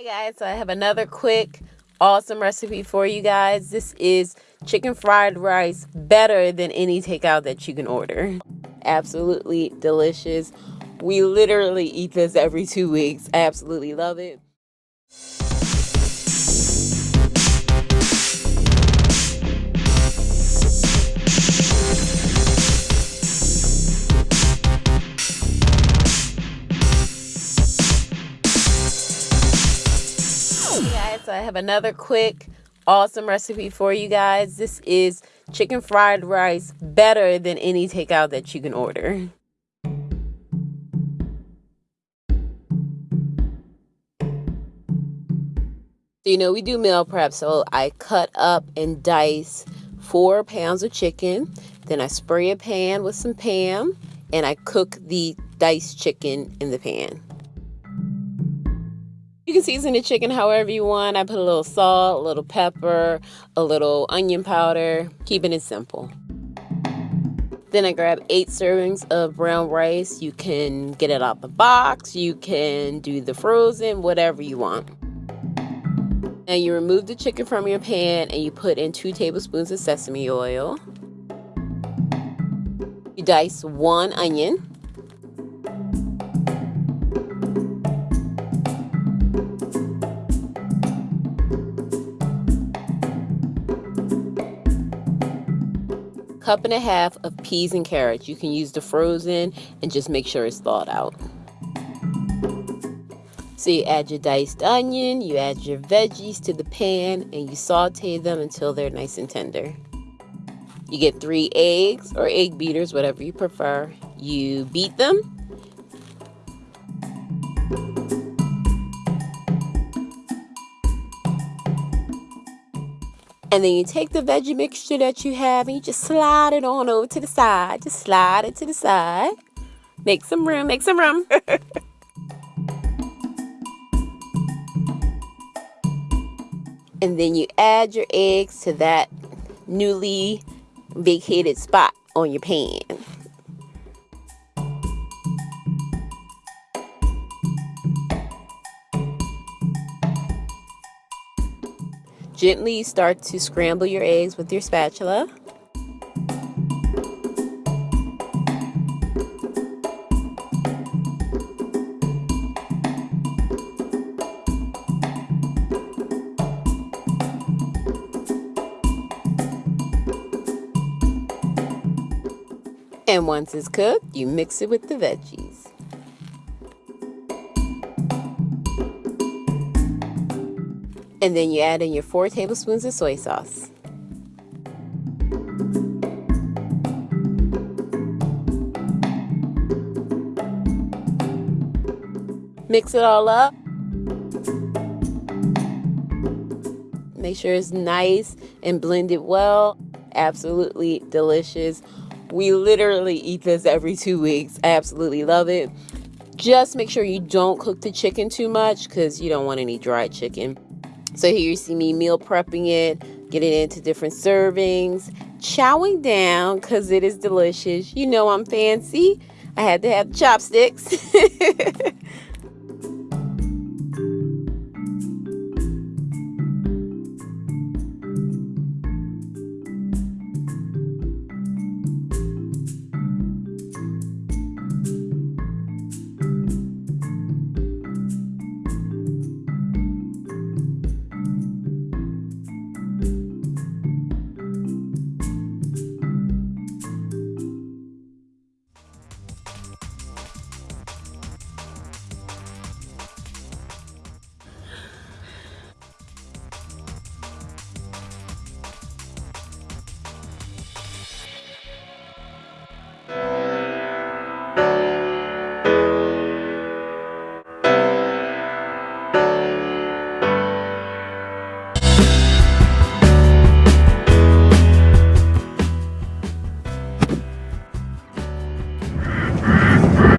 Hey guys, so I have another quick, awesome recipe for you guys. This is chicken fried rice, better than any takeout that you can order. Absolutely delicious. We literally eat this every two weeks. I absolutely love it. So I have another quick, awesome recipe for you guys. This is chicken fried rice, better than any takeout that you can order. So, you know, we do meal prep, so I cut up and dice four pounds of chicken. Then I spray a pan with some Pam and I cook the diced chicken in the pan. You can season the chicken however you want. I put a little salt, a little pepper, a little onion powder, keeping it simple. Then I grab eight servings of brown rice. You can get it out the box, you can do the frozen, whatever you want. And you remove the chicken from your pan and you put in two tablespoons of sesame oil. You dice one onion. Cup and a half of peas and carrots. You can use the frozen and just make sure it's thawed out. So you add your diced onion, you add your veggies to the pan, and you saute them until they're nice and tender. You get three eggs or egg beaters, whatever you prefer. You beat them And then you take the veggie mixture that you have and you just slide it on over to the side. Just slide it to the side. Make some room, make some room. and then you add your eggs to that newly vacated spot on your pan. Gently start to scramble your eggs with your spatula. And once it's cooked, you mix it with the veggies. And then you add in your four tablespoons of soy sauce. Mix it all up. Make sure it's nice and blended well. Absolutely delicious. We literally eat this every two weeks. I absolutely love it. Just make sure you don't cook the chicken too much because you don't want any dry chicken. So here you see me meal prepping it, getting it into different servings, chowing down because it is delicious. You know I'm fancy. I had to have chopsticks.